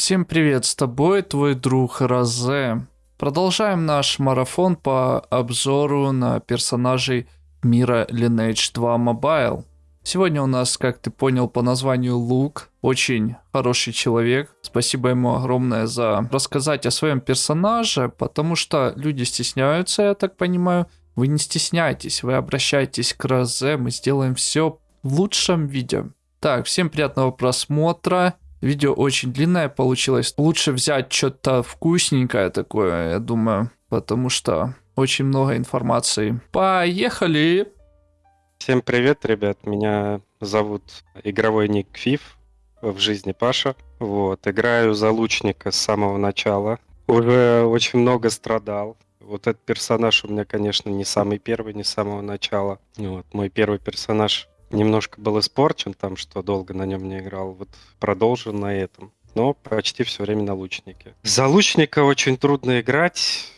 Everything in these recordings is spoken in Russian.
Всем привет, с тобой твой друг Розе. Продолжаем наш марафон по обзору на персонажей мира Lineage 2 Mobile. Сегодня у нас, как ты понял по названию, Лук. Очень хороший человек. Спасибо ему огромное за рассказать о своем персонаже, потому что люди стесняются, я так понимаю. Вы не стесняйтесь, вы обращайтесь к Розе, мы сделаем все в лучшем виде. Так, всем приятного просмотра. Видео очень длинное получилось. Лучше взять что-то вкусненькое такое, я думаю, потому что очень много информации. Поехали! Всем привет, ребят. Меня зовут игровой ник Фиф, в жизни Паша. Вот, играю за лучника с самого начала. Уже очень много страдал. Вот этот персонаж у меня, конечно, не самый первый, не с самого начала. Вот, мой первый персонаж немножко был испорчен, там, что долго на нем не играл. Вот продолжу на этом. Но почти все время на лучнике. За лучника очень трудно играть.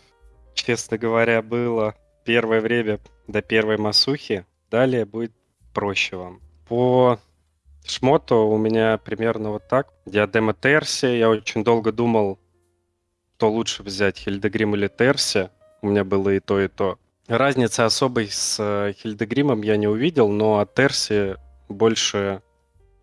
Честно говоря, было первое время до первой масухи. Далее будет проще вам. По шмоту у меня примерно вот так. Диадема Терси. Я очень долго думал, что лучше взять, Хильдегрим или Терси. У меня было и то, и то. Разницы особой с э, Хильдегримом я не увидел, но от Терси больше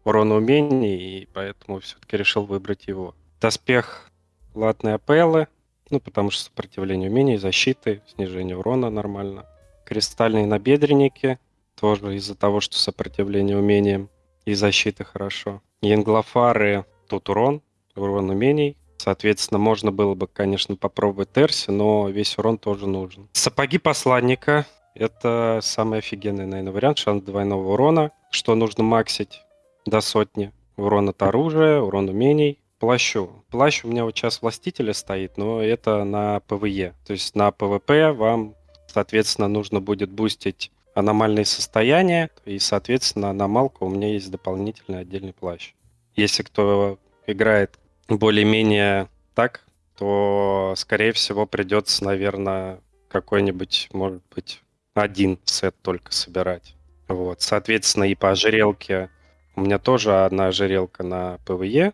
урона умений, и поэтому все-таки решил выбрать его. Доспех латные апеллы, ну, потому что сопротивление умений, защиты, снижение урона нормально. Кристальные набедренники, тоже из-за того, что сопротивление умениям и защиты хорошо. Янглофары, тут урон, урон умений, Соответственно, можно было бы, конечно, попробовать Терси, но весь урон тоже нужен. Сапоги посланника. Это самый офигенный, наверное, вариант. Шанс двойного урона. Что нужно максить до сотни. Урон от оружия, урон умений. Плащу. Плащ у меня вот сейчас властителя стоит, но это на ПВЕ. То есть на ПВП вам, соответственно, нужно будет бустить аномальные состояния, и, соответственно, аномалка у меня есть дополнительный отдельный плащ. Если кто играет более-менее так, то, скорее всего, придется, наверное, какой-нибудь, может быть, один сет только собирать. Вот. Соответственно, и по ожерелке у меня тоже одна ожерелка на ПВЕ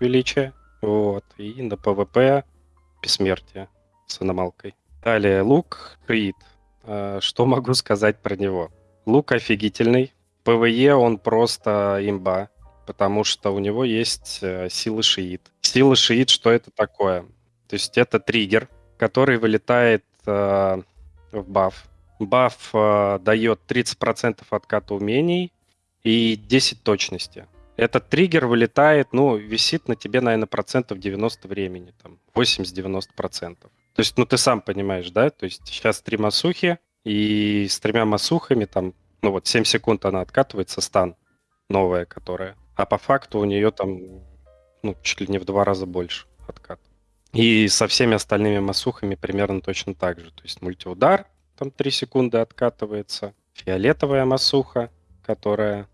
величие, вот, и на ПВП бессмертие с аномалкой. Далее лук, шиит. А, что могу сказать про него? Лук офигительный. ПВЕ он просто имба потому что у него есть э, сила шиит. Сила шиит, что это такое? То есть это триггер, который вылетает э, в баф. Баф э, дает 30% отката умений и 10 точности. Этот триггер вылетает, ну, висит на тебе, наверное, процентов 90 времени, там, 80-90 процентов. То есть, ну, ты сам понимаешь, да? То есть сейчас три масухи, и с тремя масухами там, ну, вот 7 секунд она откатывается, стан новая, которая. А по факту у нее там ну, чуть ли не в два раза больше откат. И со всеми остальными масухами примерно точно так же. То есть мультиудар, там 3 секунды откатывается. Фиолетовая масуха, которая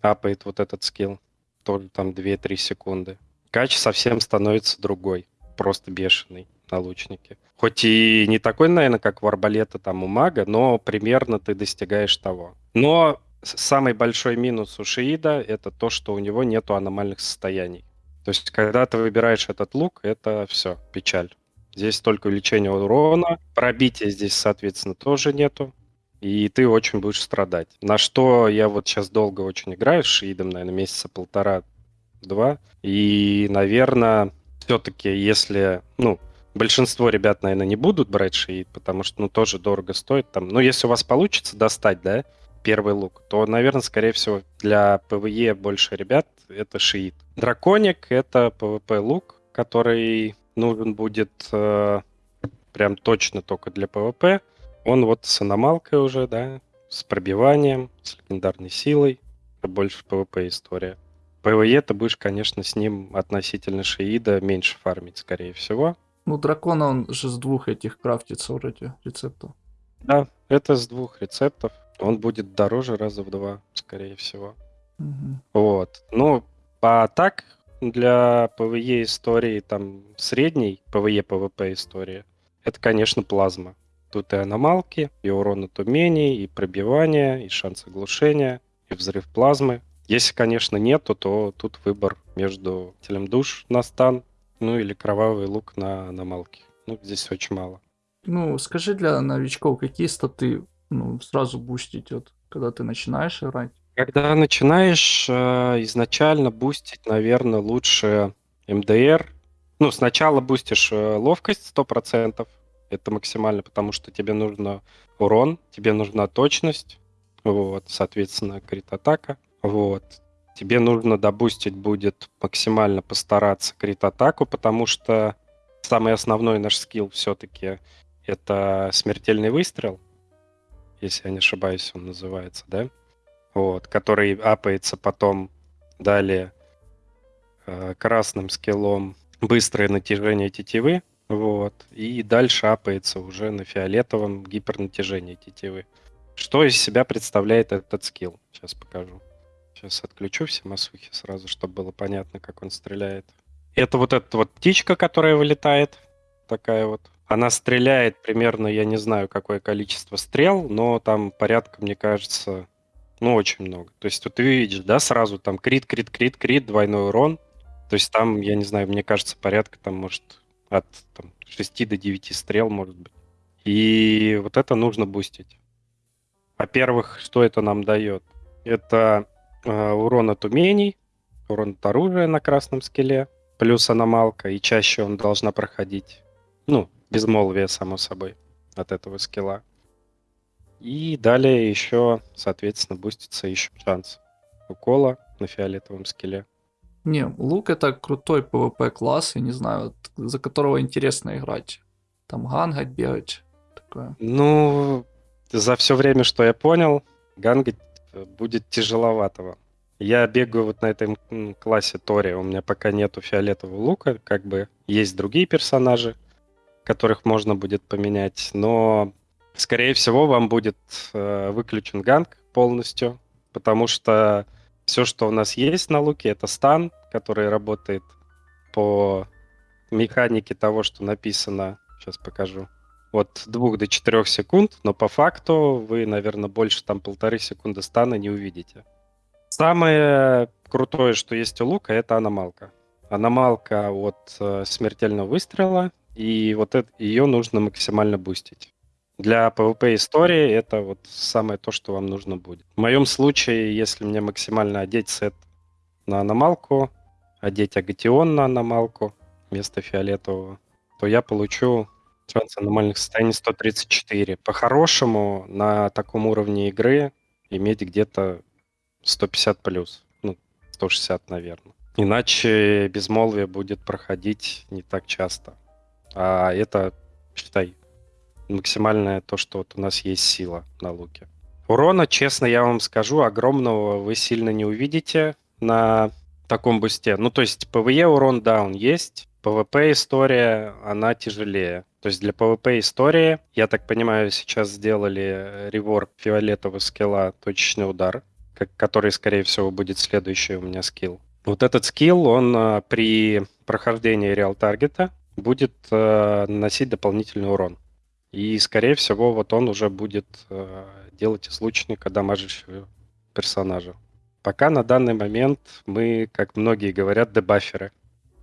апает вот этот скилл, тоже там 2-3 секунды. Кач совсем становится другой, просто бешеный на лучнике. Хоть и не такой, наверное, как у арбалета там у мага, но примерно ты достигаешь того. Но самый большой минус у Шиида это то, что у него нету аномальных состояний. То есть, когда ты выбираешь этот лук, это все, печаль. Здесь только увеличение урона, пробития здесь, соответственно, тоже нету. И ты очень будешь страдать. На что я вот сейчас долго очень играю с Шиидом, наверное, месяца полтора-два. И, наверное, все-таки, если, ну, большинство ребят, наверное, не будут брать Шиид, потому что, ну, тоже дорого стоит там. Ну, если у вас получится достать, да, первый лук, то, наверное, скорее всего, для ПВЕ больше ребят это шиит. Драконик — это ПВП лук, который нужен будет э, прям точно только для PvP. Он вот с аномалкой уже, да, с пробиванием, с легендарной силой. Это больше PvP история. PvE ты будешь, конечно, с ним относительно Шиида меньше фармить, скорее всего. Ну, дракона он же с двух этих крафтится вроде рецептов. Да, это с двух рецептов он будет дороже раза в два, скорее всего. Угу. Вот. Ну, а так, для PvE истории, там, средней PvP истории, это, конечно, плазма. Тут и аномалки, и урон от умений, и пробивание, и шанс оглушения, и взрыв плазмы. Если, конечно, нету, то тут выбор между телем душ на стан ну или кровавый лук на аnomалке. Ну, здесь очень мало. Ну, скажи для новичков, какие статы ну, сразу бустить, вот, когда ты начинаешь играть? Когда начинаешь, э, изначально бустить, наверное, лучше МДР. Ну, сначала бустишь э, ловкость 100%, это максимально, потому что тебе нужно урон, тебе нужна точность, вот, соответственно, крит-атака, вот. Тебе нужно добустить будет максимально постараться крит-атаку, потому что самый основной наш скилл все-таки это смертельный выстрел, если я не ошибаюсь, он называется, да? Вот, который апается потом далее э, красным скиллом быстрое натяжение тетивы, вот, и дальше апается уже на фиолетовом гипернатяжение тетивы. Что из себя представляет этот скилл? Сейчас покажу. Сейчас отключу все масухи сразу, чтобы было понятно, как он стреляет. Это вот эта вот птичка, которая вылетает. Такая вот. Она стреляет примерно, я не знаю, какое количество стрел, но там порядка, мне кажется, ну, очень много. То есть вот ты видишь, да, сразу там крит, крит, крит, крит, двойной урон. То есть там, я не знаю, мне кажется, порядка там, может, от там, 6 до 9 стрел, может быть. И вот это нужно бустить. Во-первых, что это нам дает? Это э, урон от умений, урон от оружия на красном скеле, плюс аномалка, и чаще он должна проходить. Ну, безмолвие, само собой, от этого скилла. И далее еще, соответственно, бустится еще шанс укола на фиолетовом скеле. Не, лук это крутой PvP класс, я не знаю, за которого интересно играть. Там гангать, бегать, такое. Ну, за все время, что я понял, гангать э, будет тяжеловатого. Я бегаю вот на этом классе Тори, у меня пока нету фиолетового лука, как бы есть другие персонажи, которых можно будет поменять, но скорее всего вам будет э, выключен ганг полностью, потому что все, что у нас есть на луке, это стан, который работает по механике того, что написано. Сейчас покажу. От 2 до 4 секунд, но по факту вы, наверное, больше там полторы секунды стана не увидите. Самое крутое, что есть у лука, это аномалка. Аномалка от э, смертельного выстрела, и вот это, ее нужно максимально бустить. Для PvP истории это вот самое то, что вам нужно будет. В моем случае, если мне максимально одеть сет на аномалку, одеть агатион на аномалку вместо фиолетового, то я получу шанс аномальных состояний 134. По-хорошему, на таком уровне игры иметь где-то 150 плюс. Ну, 160, наверное. Иначе безмолвие будет проходить не так часто. А это, считай, максимальное то, что вот у нас есть сила на луке. Урона, честно, я вам скажу, огромного вы сильно не увидите на таком бусте. Ну, то есть PvE урон, да, он есть. PvP история, она тяжелее. То есть для PvP истории, я так понимаю, сейчас сделали реворк фиолетового скилла точечный удар, который, скорее всего, будет следующий у меня скилл. Вот этот скилл, он а, при прохождении реал таргета будет а, наносить дополнительный урон. И, скорее всего, вот он уже будет э, делать из лучника дамажащего персонажа. Пока на данный момент мы, как многие говорят, дебаферы.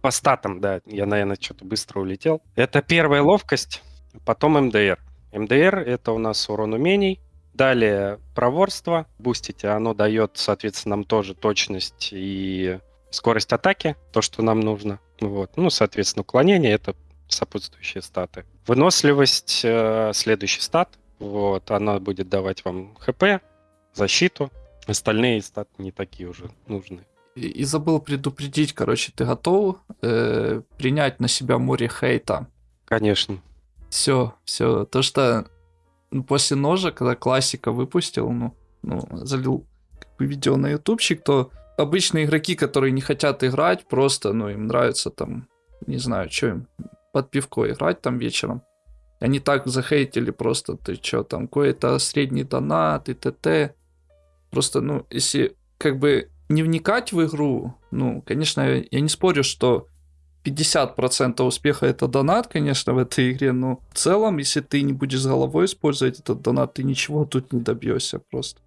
По статам, да, я, наверное, что-то быстро улетел. Это первая ловкость, потом МДР. МДР — это у нас урон умений. Далее проворство. Бустите, оно дает, соответственно, нам тоже точность и скорость атаки, то, что нам нужно. Вот. Ну, соответственно, уклонение — это сопутствующие статы. Выносливость э, следующий стат. Вот, она будет давать вам ХП, защиту. Остальные статы не такие уже нужны. И, и забыл предупредить, короче, ты готов э, принять на себя море хейта? Конечно. Все, все. То, что ну, после ножа, когда классика выпустил, ну, ну залил как бы, видео на ютубчик, то обычные игроки, которые не хотят играть, просто, ну, им нравится там, не знаю, что им, под пивко играть там вечером. Они так захейтили просто, ты чё, там, какой-то средний донат и т.т. Просто, ну, если как бы не вникать в игру, ну, конечно, я не спорю, что 50% успеха это донат, конечно, в этой игре, но в целом, если ты не будешь головой использовать этот донат, ты ничего тут не добьешься просто.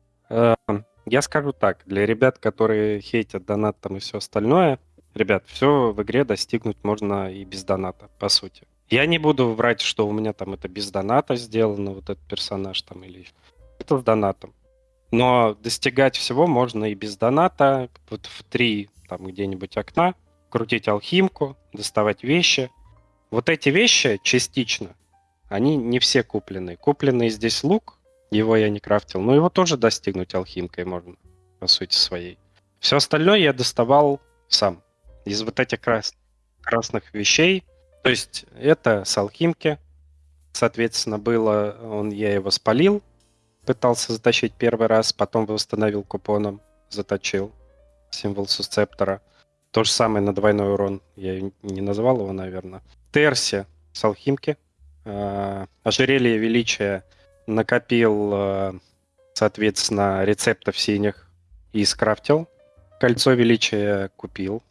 Я скажу так, для ребят, которые хейтят донат там и все остальное, Ребят, все в игре достигнуть можно и без доната, по сути. Я не буду врать, что у меня там это без доната сделано, вот этот персонаж там, или это с донатом. Но достигать всего можно и без доната, вот в три там где-нибудь окна, крутить алхимку, доставать вещи. Вот эти вещи частично, они не все куплены. Купленный здесь лук, его я не крафтил, но его тоже достигнуть алхимкой можно, по сути своей. Все остальное я доставал сам. Из вот этих крас... красных вещей. То есть это с алхимки. Соответственно, было, он, я его спалил, пытался затащить первый раз, потом восстановил купоном, заточил символ сусцептора. То же самое на двойной урон. Я не назвал его, наверное. Терси с алхимки. Э, ожерелье величия накопил, э, соответственно, рецептов синих и скрафтил. Кольцо величия купил.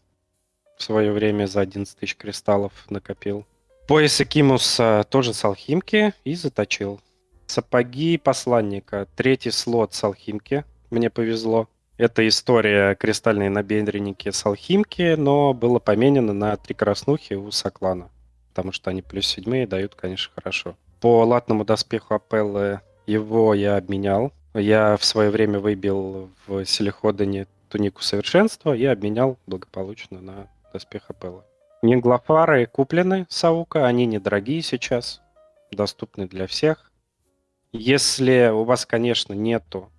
В свое время за 11 тысяч кристаллов накопил. Пояс Экимуса тоже с алхимки и заточил. Сапоги посланника. Третий слот с алхимки. Мне повезло. Это история кристальные набедренники с алхимки, но было поменено на три краснухи у Соклана. Потому что они плюс седьмые дают, конечно, хорошо. По латному доспеху Апеллы его я обменял. Я в свое время выбил в Селиходане тунику совершенства и обменял благополучно на доспех Апеллы. Нинглофары куплены с Аука, они недорогие сейчас, доступны для всех. Если у вас, конечно, нету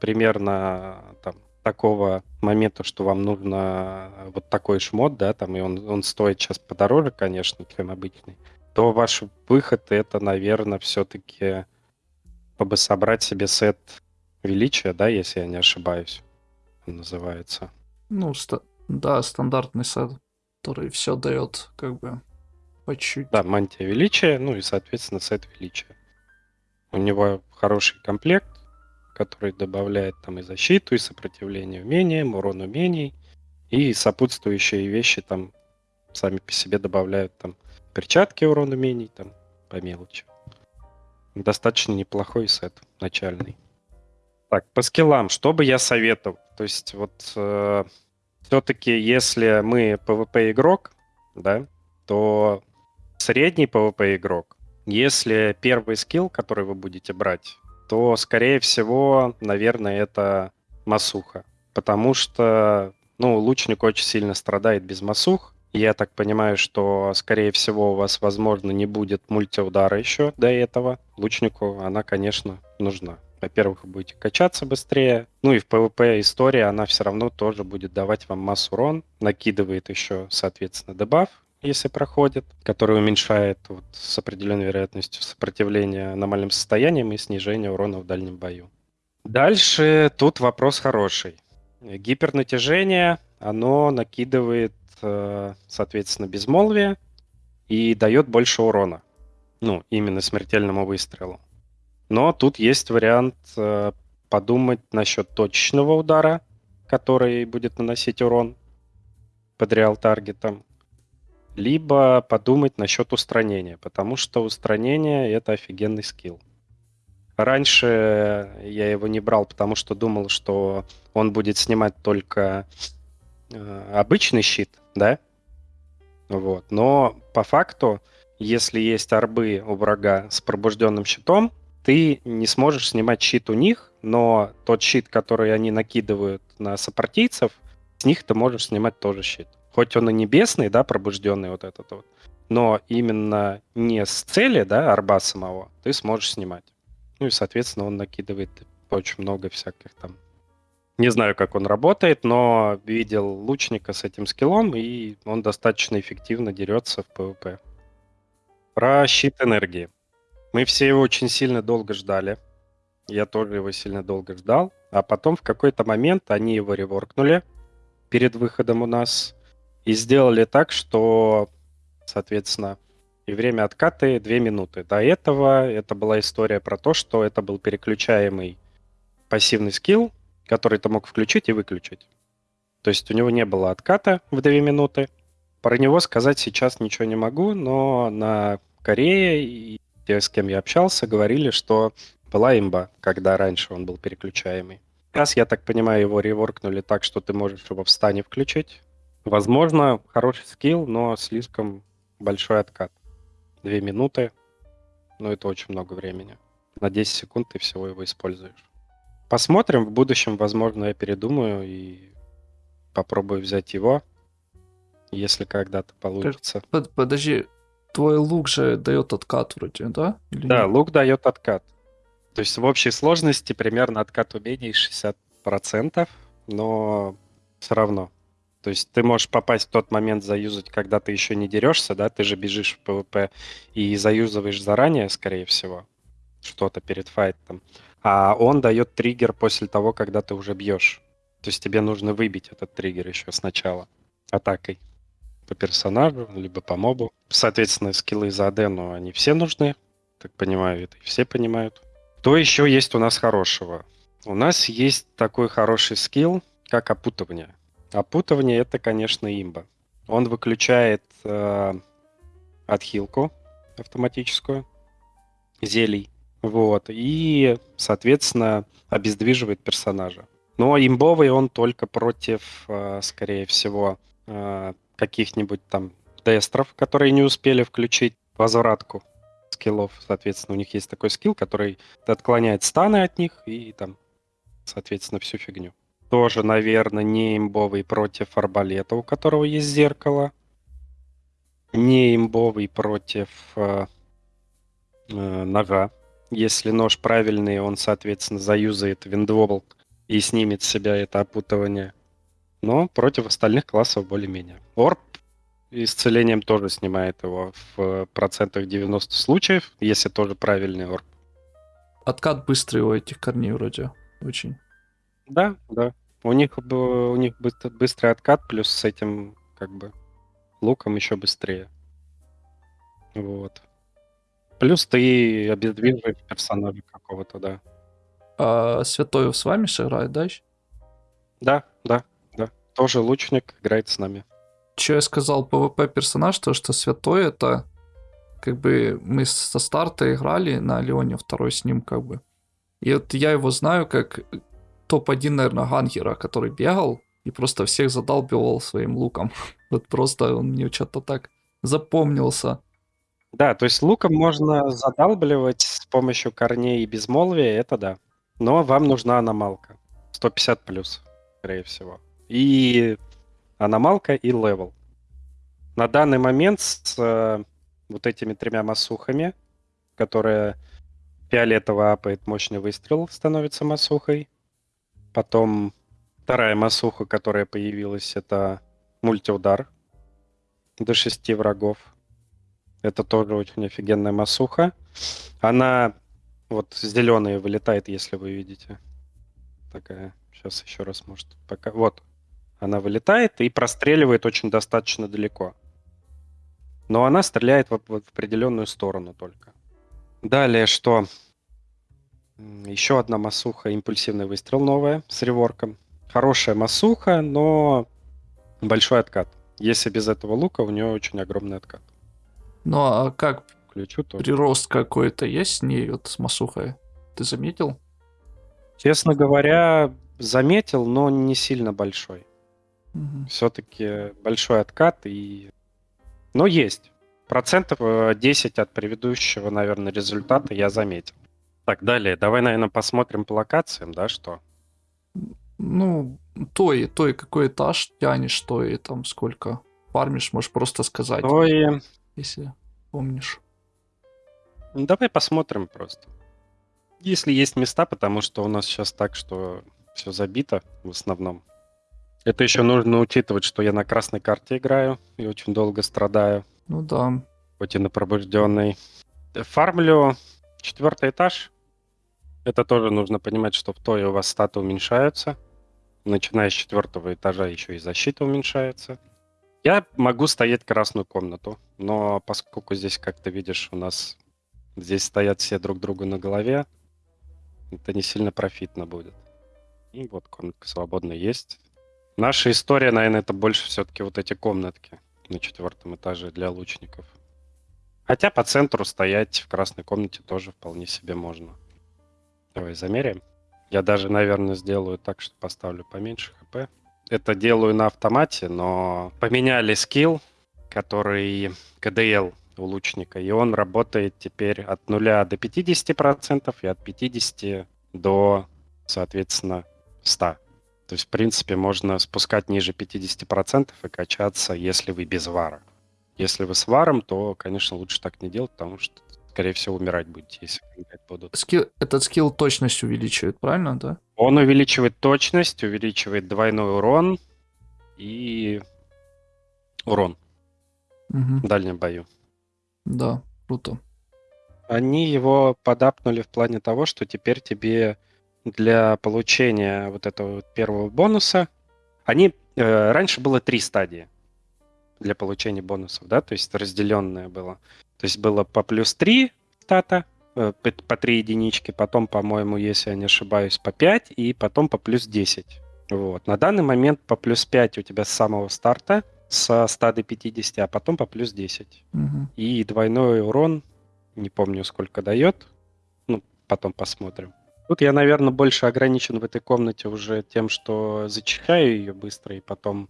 примерно там, такого момента, что вам нужно вот такой шмот, да, там, и он, он стоит сейчас подороже, конечно, чем обычный, то ваш выход это, наверное, все-таки чтобы собрать себе сет величия, да, если я не ошибаюсь, он называется. Ну, ста- да, стандартный сет, который все дает как бы по чуть. Да, мантия величия, ну и, соответственно, сет величия. У него хороший комплект, который добавляет там и защиту, и сопротивление умениям, урон умений, и сопутствующие вещи там сами по себе добавляют там перчатки урон умений, там по мелочи. Достаточно неплохой сет начальный. Так, по скиллам, что бы я советовал? То есть вот э, все-таки если мы PvP игрок, да, то средний PvP игрок, если первый скилл, который вы будете брать, то, скорее всего, наверное, это масуха. Потому что, ну, лучник очень сильно страдает без масух. Я так понимаю, что, скорее всего, у вас, возможно, не будет мультиудара еще до этого. Лучнику она, конечно, нужна. Во-первых, вы будете качаться быстрее. Ну и в PvP история, она все равно тоже будет давать вам массу урон. Накидывает еще, соответственно, дебаф если проходит, который уменьшает вот, с определенной вероятностью сопротивления аномальным состояниям и снижение урона в дальнем бою. Дальше тут вопрос хороший. Гипернатяжение, оно накидывает, соответственно, безмолвие и дает больше урона. Ну, именно смертельному выстрелу. Но тут есть вариант э, подумать насчет точечного удара, который будет наносить урон под реал таргетом либо подумать насчет устранения, потому что устранение — это офигенный скилл. Раньше я его не брал, потому что думал, что он будет снимать только э, обычный щит, да? Вот. Но по факту, если есть арбы у врага с пробужденным щитом, ты не сможешь снимать щит у них, но тот щит, который они накидывают на сопартийцев, с них ты можешь снимать тоже щит хоть он и небесный, да, пробужденный вот этот вот, но именно не с цели, да, арба самого, ты сможешь снимать. Ну и, соответственно, он накидывает очень много всяких там... Не знаю, как он работает, но видел лучника с этим скиллом, и он достаточно эффективно дерется в PvP. Про щит энергии. Мы все его очень сильно долго ждали. Я тоже его сильно долго ждал. А потом в какой-то момент они его реворкнули перед выходом у нас. И сделали так, что, соответственно, и время откаты 2 минуты. До этого это была история про то, что это был переключаемый пассивный скилл, который ты мог включить и выключить. То есть у него не было отката в 2 минуты. Про него сказать сейчас ничего не могу, но на Корее и те, с кем я общался, говорили, что была имба, когда раньше он был переключаемый. Сейчас, я так понимаю, его реворкнули так, что ты можешь его в стане включить, Возможно, хороший скилл, но слишком большой откат. Две минуты, ну это очень много времени. На 10 секунд ты всего его используешь. Посмотрим, в будущем, возможно, я передумаю и попробую взять его, если когда-то получится. Под- подожди, твой лук же дает откат вроде, да? Или Да, нет? лук дает откат. То есть в общей сложности примерно откат умений 60%, но все равно. То есть ты можешь попасть в тот момент заюзать, когда ты еще не дерешься, да, ты же бежишь в PvP и заюзываешь заранее, скорее всего, что-то перед файтом. А он дает триггер после того, когда ты уже бьешь. То есть тебе нужно выбить этот триггер еще сначала атакой по персонажу, либо по мобу. Соответственно, скиллы за ну, они все нужны. Так понимаю, это все понимают. Что еще есть у нас хорошего? У нас есть такой хороший скилл, как опутывание. Опутывание это, конечно, имба. Он выключает э, отхилку автоматическую зелий. Вот. И, соответственно, обездвиживает персонажа. Но имбовый он только против, э, скорее всего, э, каких-нибудь там тестеров, которые не успели включить возвратку скиллов. Соответственно, у них есть такой скилл, который отклоняет станы от них и там, соответственно, всю фигню. Тоже, наверное, не имбовый против арбалета, у которого есть зеркало. Не имбовый против э, э, ножа. Если нож правильный, он, соответственно, заюзает виндвобл и снимет с себя это опутывание. Но против остальных классов более-менее. Орб исцелением тоже снимает его в процентах 90 случаев, если тоже правильный орб. Откат быстрый у этих корней вроде. Очень. Да, да. У них, у них быстр- быстрый откат, плюс с этим как бы луком еще быстрее. Вот. Плюс ты обездвиживаешь персонажа какого-то, да. А Святой с вами же играет, да? ещё? Да, да, да. Тоже лучник играет с нами. Че я сказал PvP персонаж, то что Святой это как бы мы со старта играли на Леоне второй с ним как бы. И вот я его знаю как топ-1, наверное, гангера, который бегал и просто всех задалбивал своим луком. Вот просто он мне что-то так запомнился. Да, то есть луком можно задалбливать с помощью корней и безмолвия, это да. Но вам нужна аномалка. 150 плюс, скорее всего. И аномалка, и левел. На данный момент с э, вот этими тремя масухами, которые фиолетово апает мощный выстрел, становится масухой. Потом вторая масуха, которая появилась, это мультиудар до шести врагов. Это тоже очень офигенная масуха. Она вот зеленая вылетает, если вы видите. Такая. Сейчас еще раз, может, пока. Вот. Она вылетает и простреливает очень достаточно далеко. Но она стреляет в, в определенную сторону только. Далее что? Еще одна масуха, импульсивный выстрел новая с реворком. Хорошая масуха, но большой откат. Если без этого лука, у нее очень огромный откат. Ну а как Ключу тоже. прирост какой-то есть с ней, вот с Масухой? Ты заметил? Честно говоря, заметил, но не сильно большой. Мгм. Все-таки большой откат и... Но есть. Процентов э, 10 от предыдущего, наверное, результата я заметил. Так, далее. Давай, наверное, посмотрим по локациям, да, что? Ну, той, той какой этаж тянешь, то и там сколько фармишь, можешь просто сказать, То и... если помнишь. Ну, Давай посмотрим просто. Если есть места, потому что у нас сейчас так, что все забито в основном. Это еще нужно учитывать, что я на красной карте играю и очень долго страдаю. Ну да. хоть и на пробужденный. Фармлю четвертый этаж. Это тоже нужно понимать, что в тое у вас статы уменьшаются. Начиная с четвертого этажа еще и защита уменьшается. Я могу стоять красную комнату, но поскольку здесь, как ты видишь, у нас здесь стоят все друг другу на голове, это не сильно профитно будет. И вот комнатка свободная есть. Наша история, наверное, это больше все-таки вот эти комнатки на четвертом этаже для лучников. Хотя по центру стоять в красной комнате тоже вполне себе можно. Давай замеряем. Я даже, наверное, сделаю так, что поставлю поменьше хп. Это делаю на автомате, но поменяли скилл, который КДЛ у лучника, и он работает теперь от 0 до 50% и от 50 до, соответственно, 100. То есть, в принципе, можно спускать ниже 50% и качаться, если вы без вара. Если вы с варом, то, конечно, лучше так не делать, потому что, скорее всего, умирать будете, если будут. Скилл, этот скилл точность увеличивает, правильно, да? Он увеличивает точность, увеличивает двойной урон и урон Мгм. в дальнем бою. Да, круто. Они его подапнули в плане того, что теперь тебе для получения вот этого первого бонуса, они э, раньше было три стадии для получения бонусов, да, то есть разделенное было. То есть было по плюс 3 стата, э, по, по 3 единички, потом, по-моему, если я не ошибаюсь, по 5, и потом по плюс 10. Вот. На данный момент по плюс 5 у тебя с самого старта, со 100 до 50, а потом по плюс 10. Мгм. И двойной урон, не помню сколько дает, ну, потом посмотрим. Тут я, наверное, больше ограничен в этой комнате уже тем, что зачищаю ее быстро, и потом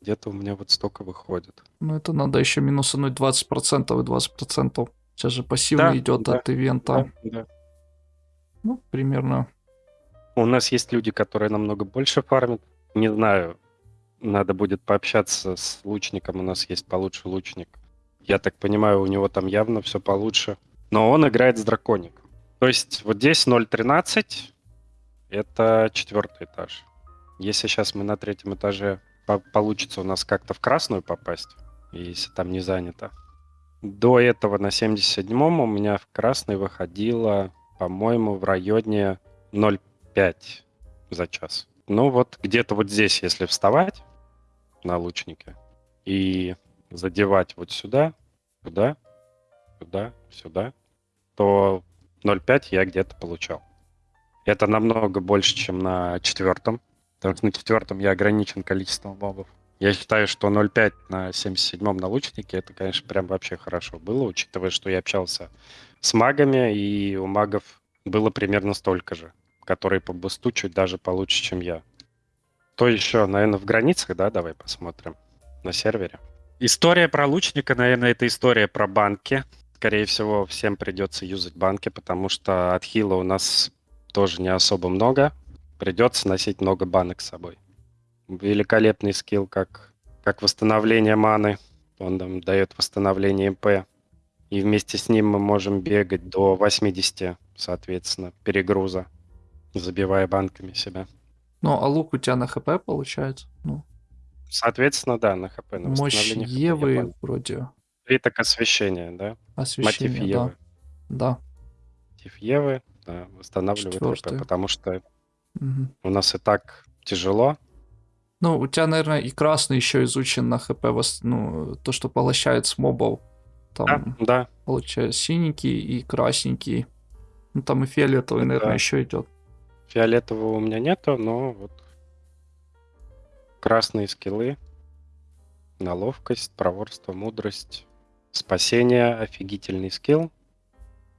где-то у меня вот столько выходит. Ну, это надо еще минусануть 20% и 20%. Сейчас же пассивно Да, идет да, от ивента. Да, да. Ну, примерно. У нас есть люди, которые намного больше фармят. Не знаю, надо будет пообщаться с лучником. У нас есть получше лучник. Я так понимаю, у него там явно все получше. Но он играет с дракоником. То есть вот здесь 0.13, это четвертый этаж. Если сейчас мы на третьем этаже по- получится у нас как-то в красную попасть, если там не занято. До этого на 77-м у меня в красный выходило, по-моему, в районе 0,5 за час. Ну вот где-то вот здесь, если вставать на лучнике и задевать вот сюда, сюда, сюда, сюда, то 0,5 я где-то получал. Это намного больше, чем на четвертом, потому что на четвертом я ограничен количеством мобов. Я считаю, что 0,5 на 77-м на лучнике, это, конечно, прям вообще хорошо было, учитывая, что я общался с магами, и у магов было примерно столько же, которые по бусту чуть даже получше, чем я. То еще, наверное, в границах, да, давай посмотрим на сервере. История про лучника, наверное, это история про банки. Скорее всего, всем придется юзать банки, потому что от хила у нас тоже не особо много. Придется носить много банок с собой. Великолепный скилл, как, как восстановление маны. Он нам дает восстановление МП. И вместе с ним мы можем бегать до 80, соответственно, перегруза, забивая банками себя. Ну, а лук у тебя на хп получается? Ну, Соответственно, да, на ХП, на мощь Евы вроде Приток освещения, да? Мотив освещение, да. Евы. Да. Мотив Евы да, восстанавливает Четвёртый. ХП, потому что Мгм. у нас и так тяжело. Ну, у тебя, наверное, и красный еще изучен на хп, ну, то, что поглощает с мобов. Да, Там, да, получается, синенький и красненький. Ну, там и фиолетовый, наверное, Да. еще идет. фиолетового у меня нету, но вот красные скиллы на ловкость, проворство, мудрость, спасение, офигительный скилл,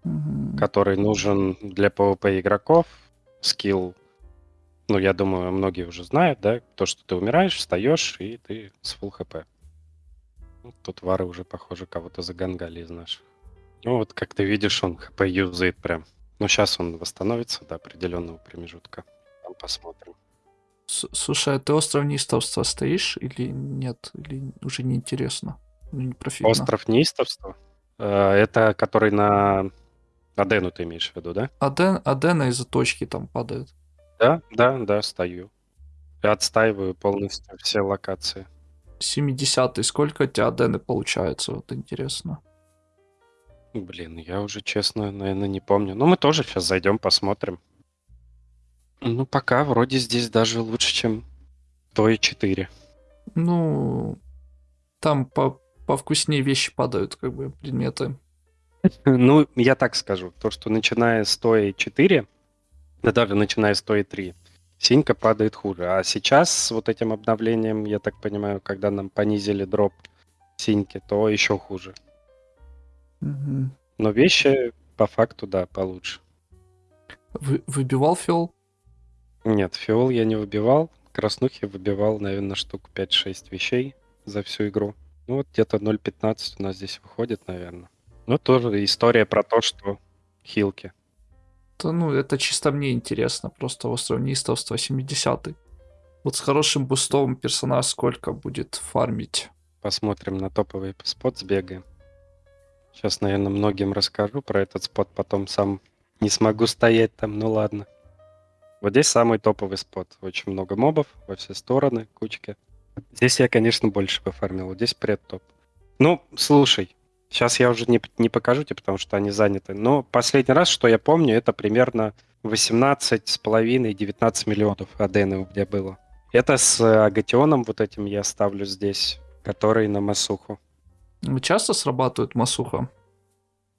Мгм. который нужен для PvP игроков. Скилл, ну, я думаю, многие уже знают, да, то, что ты умираешь, встаешь, и ты с full хп. Ну, Тут вары уже, похоже, кого-то загангали из наших. Ну, вот как ты видишь, он хп юзает прям. Но сейчас он восстановится до определенного промежутка. Там посмотрим. С- Слушай, а ты остров неистовства стоишь или нет? Или уже неинтересно? Ну, не профитно. Остров неистовства. Э, Это который на Адену ты имеешь в виду, да? Аден, Адена из-за точки там падает. Да, да, да, стою. И отстаиваю полностью все локации. 70-й, сколько у тебя Адены получается? Вот интересно. Блин, я уже, честно, наверное, не помню. Ну, мы тоже сейчас зайдем, посмотрим. Ну, пока вроде здесь даже лучше, чем то и 4. Ну, там по повкуснее вещи падают, как бы, предметы. Ну, я так скажу. То, что начиная с то и 4, да даже начиная с то и 3, синька падает хуже. А сейчас с вот этим обновлением, я так понимаю, когда нам понизили дроп синьки, то еще хуже. Мгм. Но вещи по факту, да, получше. Вы- выбивал фил? Нет, фиол я не выбивал. краснухи выбивал, наверное, штук 5-6 вещей за всю игру. Ну вот где-то 0.15 у нас здесь выходит, наверное. Ну тоже история про то, что хилки. Да, ну, это чисто мне интересно, просто у астронистов 170 Вот с хорошим бустом персонаж сколько будет фармить? Посмотрим на топовый спот, сбегаем. Сейчас, наверное, многим расскажу про этот спот, потом сам не смогу стоять там, ну ладно. Вот здесь самый топовый спот. Очень много мобов во все стороны, кучки. Здесь я, конечно, больше пофармил. Вот здесь пред-топ. Ну, слушай, сейчас я уже не, не покажу тебе, потому что они заняты. Но последний раз, что я помню, это примерно 18 с половиной 19 миллионов адены у меня было. Это с агатионом вот этим я ставлю здесь, который на масуху. Часто срабатывает масуха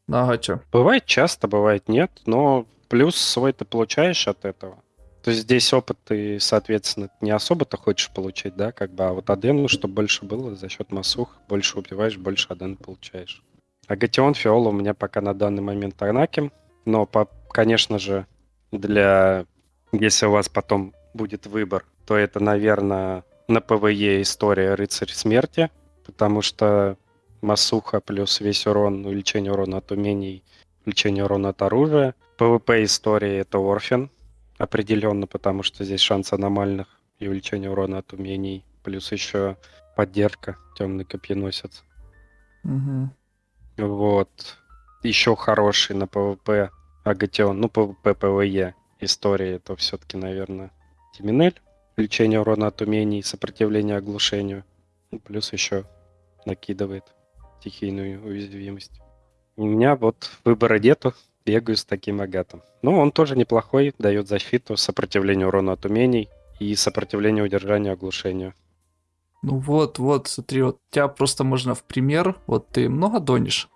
на агате? Бывает часто, бывает нет, но плюс свой ты получаешь от этого. То есть здесь опыт ты, соответственно, не особо-то хочешь получить, да, как бы, а вот адену, чтобы больше было за счет масух, больше убиваешь, больше аден получаешь. Агатион Фиола у меня пока на данный момент Арнаким, но, по, конечно же, для... Если у вас потом будет выбор, то это, наверное, на PvE история Рыцарь Смерти, потому что Масуха плюс весь урон, увеличение урона от умений, увеличение урона от оружия. PvP истории это Орфин, определенно, потому что здесь шанс аномальных и увеличение урона от умений, плюс еще поддержка, темный копьеносец. Угу. Вот. Еще хороший на PvP Агатион, ну, PvP, PvE истории, это все-таки, наверное, Тиминель. Увеличение урона от умений, сопротивление оглушению. Ну, плюс еще накидывает стихийную уязвимость. У меня вот выбора нету, бегаю с таким агатом. Ну, он тоже неплохой, дает защиту, сопротивление урону от умений и сопротивление удержанию оглушению. Ну вот, вот, смотри, вот тебя просто можно в пример, вот ты много донишь?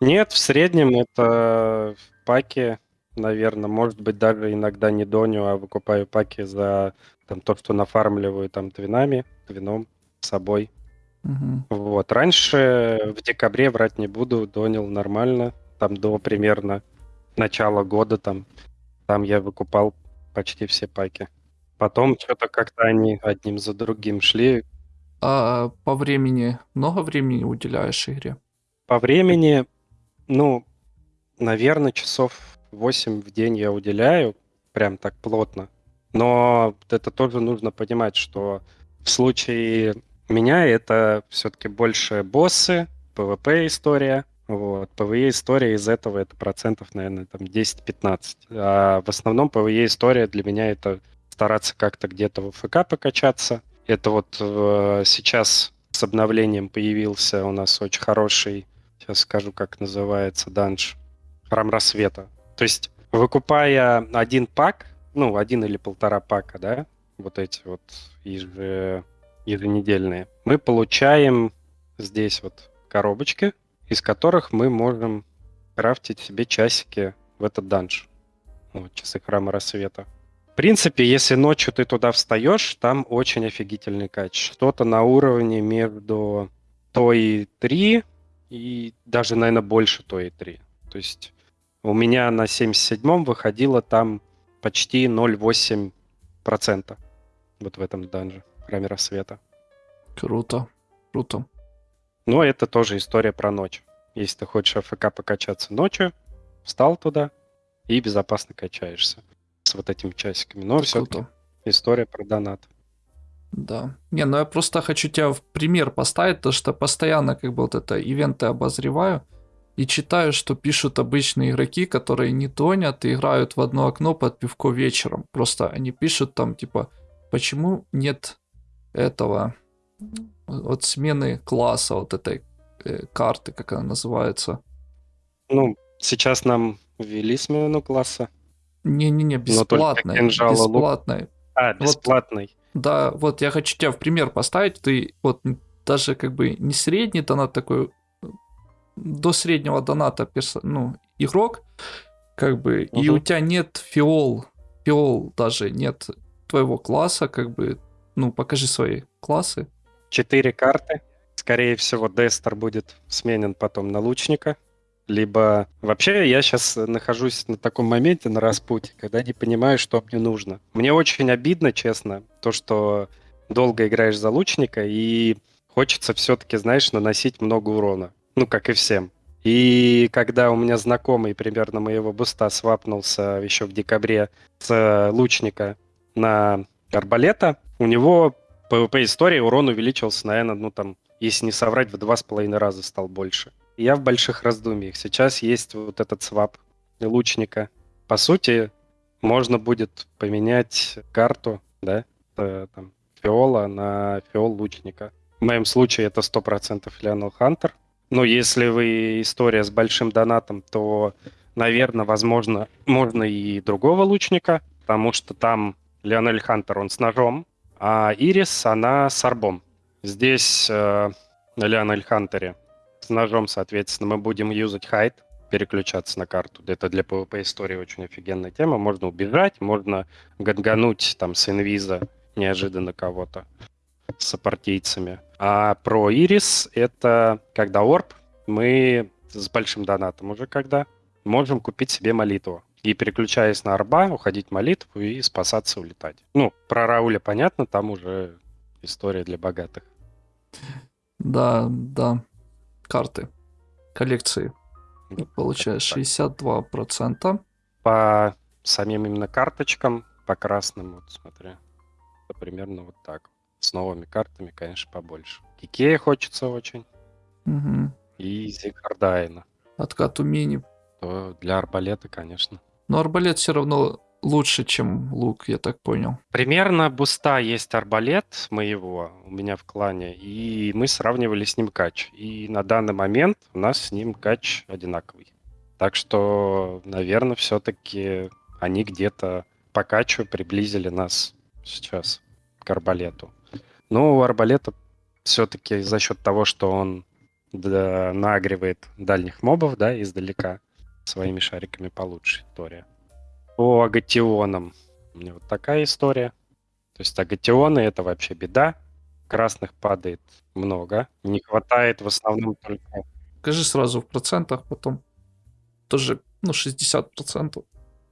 Нет, в среднем это в паке, наверное, может быть, даже иногда не доню, а выкупаю паки за там, то, что нафармливаю там твинами, твином, собой. Угу. Вот. Раньше в декабре, врать не буду, донил нормально. Там до примерно начала года там, там я выкупал почти все паки. Потом что-то как-то они одним за другим шли. А по времени много времени уделяешь игре? По времени, ну, наверное, часов 8 в день я уделяю, прям так плотно. Но это тоже нужно понимать, что в случае меня это все-таки больше боссы, PvP история. Вот. PvE история из этого это процентов, наверное, там 10-15. А в основном PvE история для меня это стараться как-то где-то в ФК покачаться. Это вот э, сейчас с обновлением появился у нас очень хороший, сейчас скажу, как называется, данж, Храм Рассвета. То есть, выкупая один пак, ну, один или полтора пака, да, вот эти вот еже, еженедельные, мы получаем здесь вот коробочки, из которых мы можем крафтить себе часики в этот данж. Вот, часы храма рассвета. В принципе, если ночью ты туда встаешь, там очень офигительный кач. Что-то на уровне между той 3 и даже, наверное, больше той 3. То есть у меня на 77-м выходило там почти 0,8% вот в этом данже, в храме рассвета. Круто, круто. Но это тоже история про ночь. Если ты хочешь АФК покачаться ночью, встал туда и безопасно качаешься с вот этими часиками. Но все история про донат. Да. Не, ну я просто хочу тебя в пример поставить, то что постоянно как бы вот это ивенты обозреваю и читаю, что пишут обычные игроки, которые не тонят и играют в одно окно под пивко вечером. Просто они пишут там типа, почему нет этого вот смены класса вот этой э, карты, как она называется. Ну, сейчас нам ввели смену класса. Не-не-не, бесплатная. Бесплатная. А, бесплатный. Вот, да, вот я хочу тебя в пример поставить. Ты вот даже как бы не средний донат такой, до среднего доната перс... ну, игрок, как бы, угу. и у тебя нет фиол, фиол даже нет твоего класса, как бы, ну, покажи свои классы. Четыре карты. Скорее всего, Дестер будет сменен потом на лучника. либо... Вообще, я сейчас нахожусь на таком моменте, на распутье, когда не понимаю, что мне нужно. Мне очень обидно, честно, то, что долго играешь за лучника, и хочется все-таки, знаешь, наносить много урона. Ну, как и всем. И когда у меня знакомый примерно моего буста свапнулся еще в декабре с лучника на арбалета, у него PvP истории урон увеличился, наверное, ну там, если не соврать, в два с половиной раза стал больше. Я в больших раздумьях. Сейчас есть вот этот свап лучника. По сути, можно будет поменять карту, да, э, там, фиола на фиол лучника. В моем случае это 100% Леонел Хантер. Но если вы история с большим донатом, то, наверное, возможно, можно и другого лучника, потому что там Леонель Хантер, он с ножом, а Ирис, она с арбом. Здесь э, на Леонель Хантере с ножом, соответственно, мы будем юзать хайт, переключаться на карту. Это для PvP истории очень офигенная тема. Можно убежать, можно гангануть там с инвиза неожиданно кого-то с сопартийцами. А про Ирис это когда орб, мы с большим донатом уже когда можем купить себе молитву. И переключаясь на арба, уходить в молитву и спасаться, улетать. Ну, про Рауля понятно, там уже история для богатых. Да, да. Карты. Коллекции. Получаешь 62%. По самим именно карточкам, по красным, вот смотри, это примерно вот так. С новыми картами, конечно, побольше. Кикея хочется очень. Угу. И Зигардайна. Откат мини. То для арбалета, конечно. Но арбалет все равно лучше, чем лук, я так понял. Примерно буста есть арбалет моего у меня в клане, и мы сравнивали с ним кач. И на данный момент у нас с ним кач одинаковый. Так что, наверное, все-таки они где-то по качу приблизили нас сейчас к арбалету. Но у арбалета все-таки за счет того, что он нагревает дальних мобов, да, издалека, своими шариками получше история. По агатионам у меня вот такая история. То есть агатионы это вообще беда. Красных падает много. Не хватает в основном только... Скажи сразу в процентах, потом тоже, ну, 60%.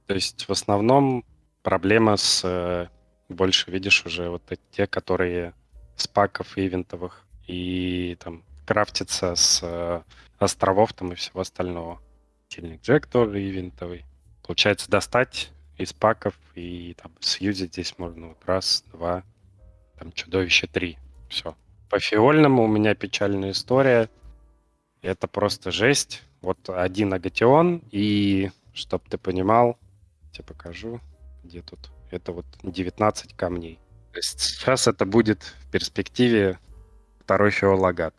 То есть в основном проблема с... Э, больше видишь уже вот те, которые с паков ивентовых и там крафтятся с э, островов там и всего остального. Тильник Джек тоже ивентовый. Получается достать из паков и там сьюзить здесь можно вот раз, два, там чудовище три. Все. По фиольному у меня печальная история. Это просто жесть. Вот один агатион и, чтоб ты понимал, тебе покажу, где тут. Это вот 19 камней. То есть сейчас это будет в перспективе второй фиолагат.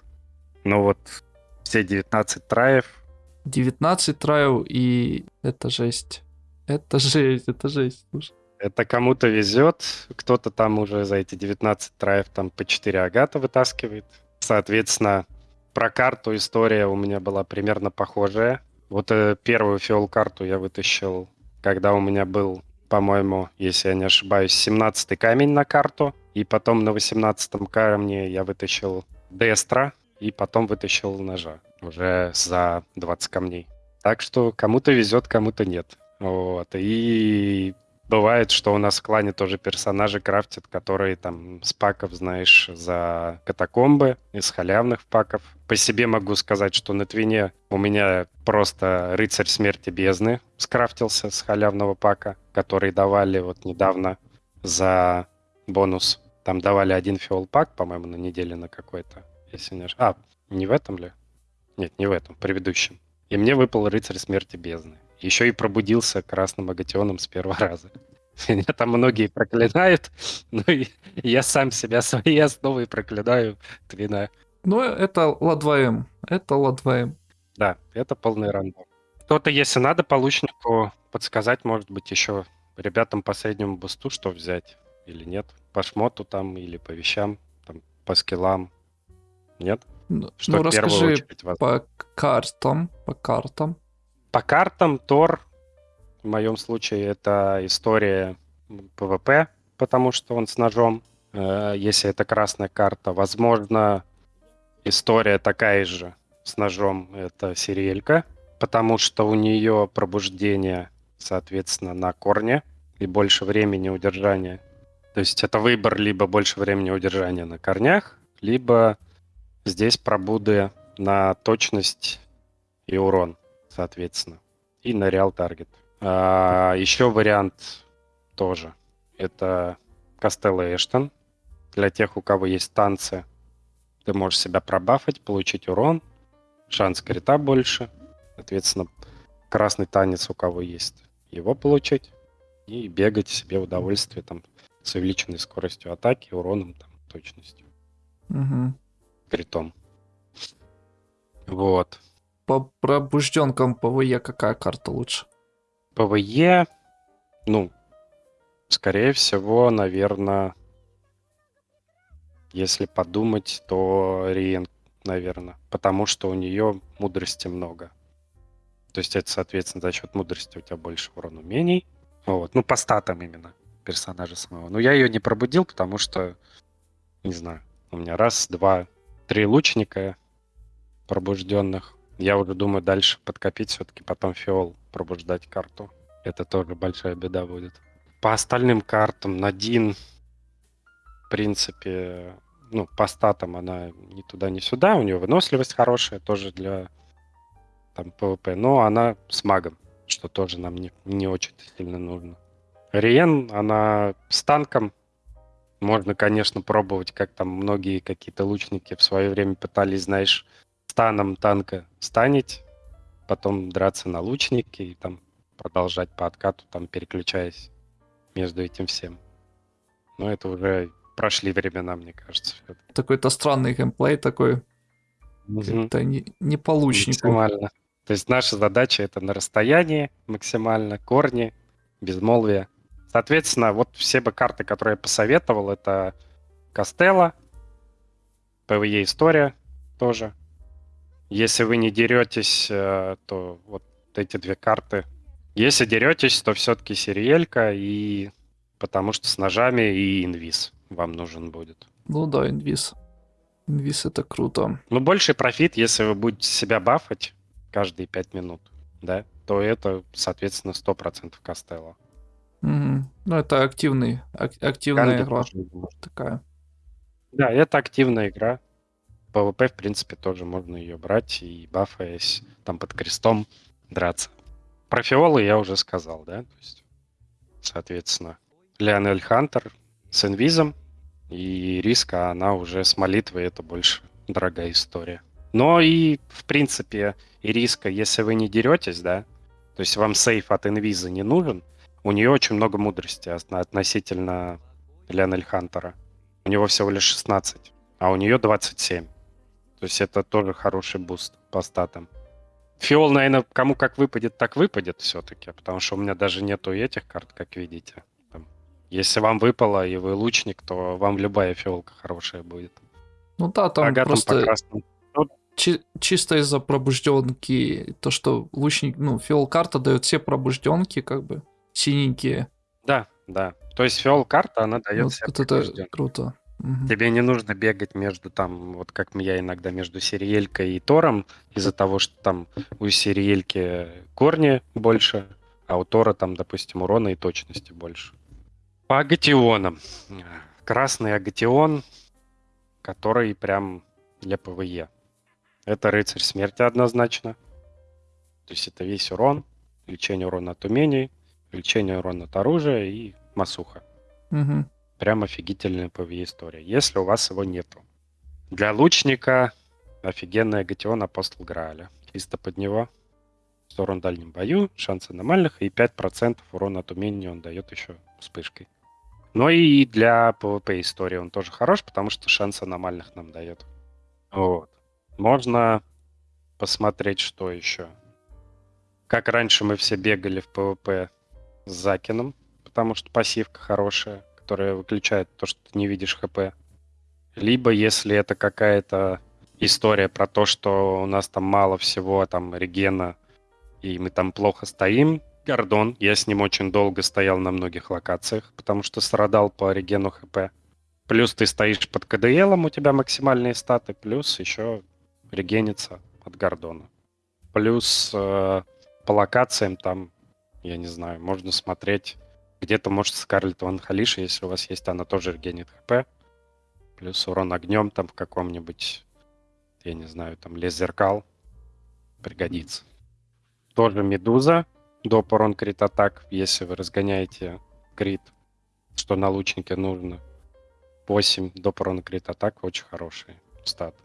Но вот все 19 траев 19 трайл, и это жесть. Это жесть, это жесть, слушай. Это кому-то везет, кто-то там уже за эти 19 траев там по 4 агата вытаскивает. Соответственно, про карту история у меня была примерно похожая. Вот э, первую фиол-карту я вытащил, когда у меня был, по-моему, если я не ошибаюсь, 17 камень на карту. И потом на 18 камне я вытащил Дестра, и потом вытащил ножа уже за 20 камней. Так что кому-то везет, кому-то нет. Вот. И бывает, что у нас в клане тоже персонажи крафтят, которые там с паков, знаешь, за катакомбы, из халявных паков. По себе могу сказать, что на Твине у меня просто рыцарь смерти бездны скрафтился с халявного пака, который давали вот недавно за бонус. Там давали один фиол пак, по-моему, на неделе на какой-то, если не ошибаюсь. А, не в этом ли? Нет, не в этом, в предыдущем. И мне выпал рыцарь смерти бездны. Еще и пробудился красным агатионом с первого раза. Меня там многие проклинают, но я сам себя своей основой проклинаю Твина. Ну, это ла-2М. Это ла-2М. Да, это полный рандом. Кто-то, если надо, по лучнику подсказать, может быть, еще ребятам по среднему бусту, что взять или нет. По шмоту там или по вещам, там, по скиллам. Нет? Что ну, расскажи по картам, по картам. По картам Тор, в моем случае, это история PvP, потому что он с ножом. Э, если это красная карта, возможно, история такая же с ножом, это Сириэлька, потому что у нее пробуждение, соответственно, на корне и больше времени удержания. То есть это выбор либо больше времени удержания на корнях, либо здесь пробуды на точность и урон, соответственно, и на реал таргет. А, еще вариант тоже. Это Костелло Эштон. Для тех, у кого есть танцы, ты можешь себя пробафать, получить урон, шанс крита больше. Соответственно, красный танец у кого есть, его получить. И бегать себе удовольствие там с увеличенной скоростью атаки, уроном, там, точностью. Угу. Критом. Вот. По пробужденкам PvE какая карта лучше? PvE, ну, скорее всего, наверное, если подумать, то Риен, наверное, потому что у нее мудрости много. То есть это, соответственно, за счет мудрости у тебя больше урон умений. Вот. Ну, по статам именно персонажа самого. Но я ее не пробудил, потому что, не знаю, у меня раз, два, три лучника пробужденных. Я уже думаю дальше подкопить все-таки потом фиол, пробуждать карту. Это тоже большая беда будет. По остальным картам Надин, в принципе, ну, по статам она ни туда, ни сюда. У нее выносливость хорошая тоже для там PvP. Но она с магом, что тоже нам не, не очень сильно нужно. Риен, она с танком. Можно, конечно, пробовать, как там многие какие-то лучники в свое время пытались, знаешь, станом танка станить, потом драться на лучнике и там продолжать по откату, там переключаясь между этим всем. Но это уже прошли времена, мне кажется. Такой-то странный геймплей такой. Это не, не по лучнику. Максимально. То есть наша задача это на расстоянии максимально, корни, безмолвие. Соответственно, вот все бы карты, которые я посоветовал, это Костелла, PvE история тоже. Если вы не деретесь, э, то вот эти две карты. Если деретесь, то все-таки Сириелька, и потому что с ножами и инвиз вам нужен будет. Ну да, инвиз. Инвиз это круто. Ну, больший профит, если вы будете себя бафать каждые 5 минут, да, то это, соответственно, 100% Костелло. Угу. Ну, это активный, ак- активная игра такая. Да, это активная игра. PvP, в принципе, тоже можно ее брать и бафаясь там под крестом драться. Про фиолы я уже сказал, да? То есть, соответственно, Леонель Хантер с инвизом и риска, она уже с молитвой, это больше дорогая история. Но и, в принципе, и риска, если вы не деретесь, да, то есть вам сейф от инвиза не нужен, у нее очень много мудрости относительно Леонель Хантера. У него всего лишь 16, а у нее 27. То есть это тоже хороший буст по статам. Фиол, наверное, кому как выпадет, так выпадет все-таки, потому что у меня даже нету этих карт, как видите. Если вам выпало, и вы лучник, то вам любая фиолка хорошая будет. Ну да, там Агатом просто ну, чи- чисто из-за пробужденки, то, что лучник, ну, фиол карта дает все пробужденки, как бы, синенькие. Да, да. То есть фиол карта, она дает вот, все вот это круто. Угу. Тебе не нужно бегать между там, вот как я иногда между Сириелькой и Тором, из-за того, что там у Сириельки корни больше, а у Тора там, допустим, урона и точности больше. По агатионам. Красный агатион, который прям для PvE. Это рыцарь смерти однозначно. То есть это весь урон, увеличение урона от умений, увеличение урона от оружия и масуха. Угу прям офигительная PvE история, если у вас его нету. Для лучника офигенная Гатион Апостол Грааля. Чисто под него. Урон в дальнем бою, шанс аномальных и 5% урона от умения он дает еще вспышкой. Но и для PvP истории он тоже хорош, потому что шанс аномальных нам дает. Вот. Можно посмотреть, что еще. Как раньше мы все бегали в PvP с Закином, потому что пассивка хорошая которая выключает то, что ты не видишь ХП. Либо если это какая-то история про то, что у нас там мало всего, там, регена, и мы там плохо стоим, Гордон, я с ним очень долго стоял на многих локациях, потому что страдал по регену ХП. Плюс ты стоишь под КДЛом, у тебя максимальные статы, плюс еще регенится от Гордона. Плюс э, по локациям там, я не знаю, можно смотреть. Где-то, может, Скарлетт Ван Халиша, если у вас есть, она тоже регенит хп. Плюс урон огнем там в каком-нибудь, я не знаю, там лес зеркал пригодится. Тоже медуза, доп урон крит атак, если вы разгоняете крит, что на лучнике нужно. 8 доп урон крит атак, очень хороший стат.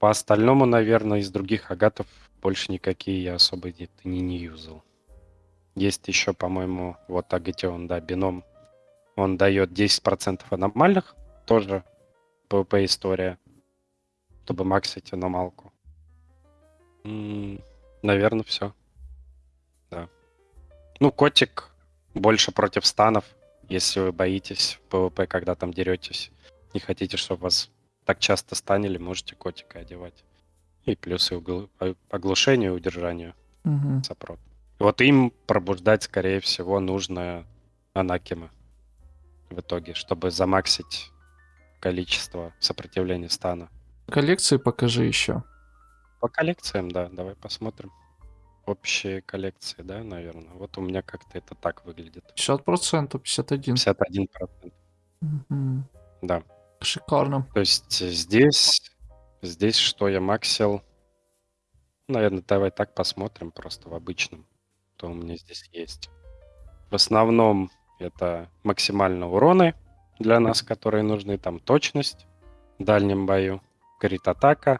По остальному, наверное, из других агатов больше никакие я особо не, не, не юзал. Есть еще, по-моему, вот Агатион, да, бином. Он дает 10% аномальных, тоже PvP история, чтобы максить аномалку. М-м, наверное, все. Да. Ну, котик больше против станов, если вы боитесь PvP, когда там деретесь. Не хотите, чтобы вас так часто станили, можете котика одевать. И плюсы угл... оглушению и удержанию Угу. сопрот. Вот им пробуждать, скорее всего, нужно анакима в итоге, чтобы замаксить количество сопротивления стана. Коллекции покажи еще. По коллекциям, да, давай посмотрим. Общие коллекции, да, наверное. Вот у меня как-то это так выглядит. 50%, 51. 51%. Мгм. Да. Шикарно. То есть здесь, здесь что я максил? Наверное, давай так посмотрим просто в обычном, что у меня здесь есть. В основном это максимально уроны для нас, которые нужны. Там точность в дальнем бою, крит атака,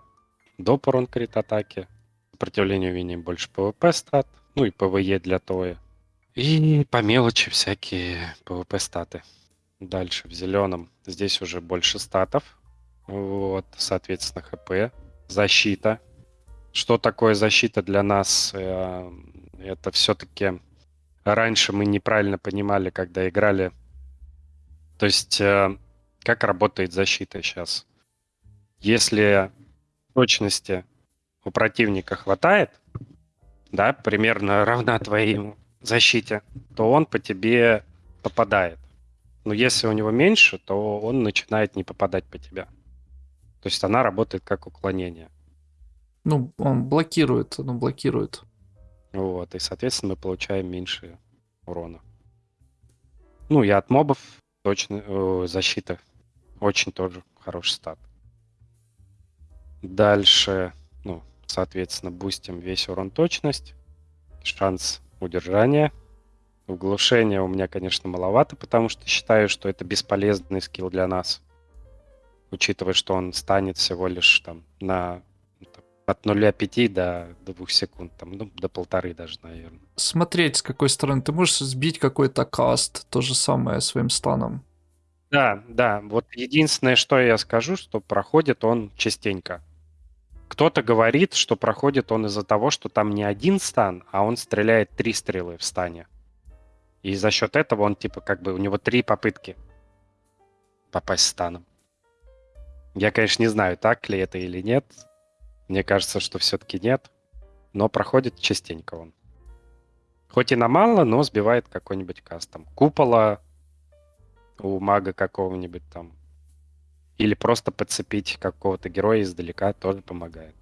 доп урон крит атаки, сопротивление вине больше ПВП стат, ну и ПВЕ для ТОя. И по мелочи всякие ПВП статы. Дальше в зеленом здесь уже больше статов. Вот, соответственно, ХП. Защита. Что такое защита для нас? Это все-таки раньше мы неправильно понимали, когда играли. То есть, э, как работает защита сейчас? Если точности у противника хватает, да, примерно равна твоей защите, то он по тебе попадает. Но если у него меньше, то он начинает не попадать по тебе. То есть она работает как уклонение. Ну, он блокирует, ну, блокирует. Вот, и, соответственно, мы получаем меньше урона. Ну, и от мобов точно э, защита. Очень тоже хороший стат. Дальше, ну, соответственно, бустим весь урон точность. Шанс удержания. Оглушение у меня, конечно, маловато, потому что считаю, что это бесполезный скилл для нас. Учитывая, что он станит всего лишь там на от 0,5 до 2 секунд, там, ну, до полторы даже, наверное. Смотреть, с какой стороны. Ты можешь сбить какой-то каст, то же самое своим станом. Да, да. Вот единственное, что я скажу, что проходит он частенько. Кто-то говорит, что проходит он из-за того, что там не один стан, а он стреляет три стрелы в стане. И за счет этого он, типа, как бы, у него три попытки попасть станом. Я, конечно, не знаю, так ли это или нет. Мне кажется, что все-таки нет. Но проходит частенько он. Хоть и на мало, но сбивает какой-нибудь кастом. Купола у мага какого-нибудь там. Или просто подцепить какого-то героя издалека тоже помогает.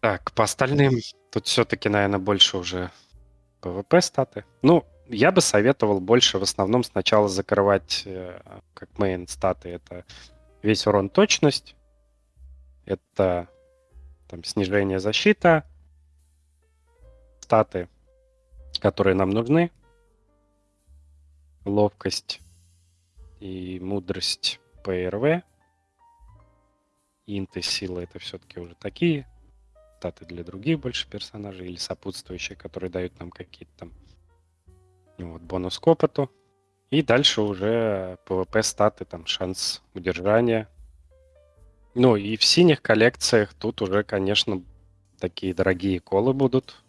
Так, по остальным тут все-таки, наверное, больше уже ПВП статы. Ну, я бы советовал больше в основном сначала закрывать э, как мейн статы. Это весь урон точность, это там снижение защита, статы, которые нам нужны, ловкость и мудрость ПРВ, инты, сила это все-таки уже такие статы для других больше персонажей или сопутствующие, которые дают нам какие-то там вот, бонус к опыту. И дальше уже PvP статы, там шанс удержания. Ну и в синих коллекциях тут уже, конечно, такие дорогие колы будут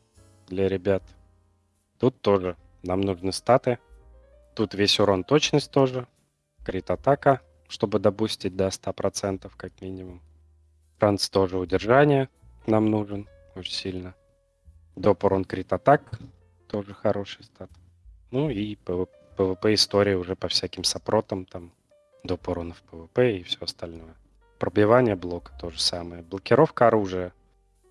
для ребят. Тут тоже нам нужны статы. Тут весь урон точность тоже. Крит атака, чтобы добустить до 100% как минимум. Шанс тоже удержания нам нужен очень сильно. Доп урон крит атак тоже хороший стат. Ну и PvP история уже по всяким сопротам, там, доп уронов PvP и все остальное. Пробивание блока то же самое. Блокировка оружия.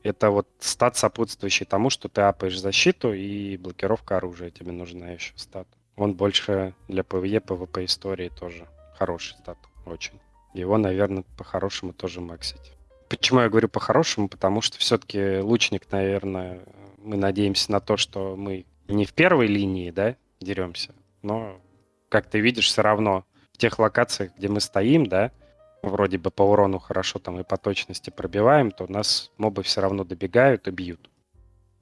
Это вот стат, сопутствующий тому, что ты апаешь защиту и блокировка оружия тебе нужна еще стат. Он больше для PvE, PvP истории тоже хороший стат, очень. Его, наверное, по-хорошему тоже максить. Почему я говорю по-хорошему? Потому что все-таки лучник, наверное, мы надеемся на то, что мы не в первой линии, да, деремся, но, как ты видишь, все равно в тех локациях, где мы стоим, да, вроде бы по урону хорошо там и по точности пробиваем, то нас мобы все равно добегают и бьют.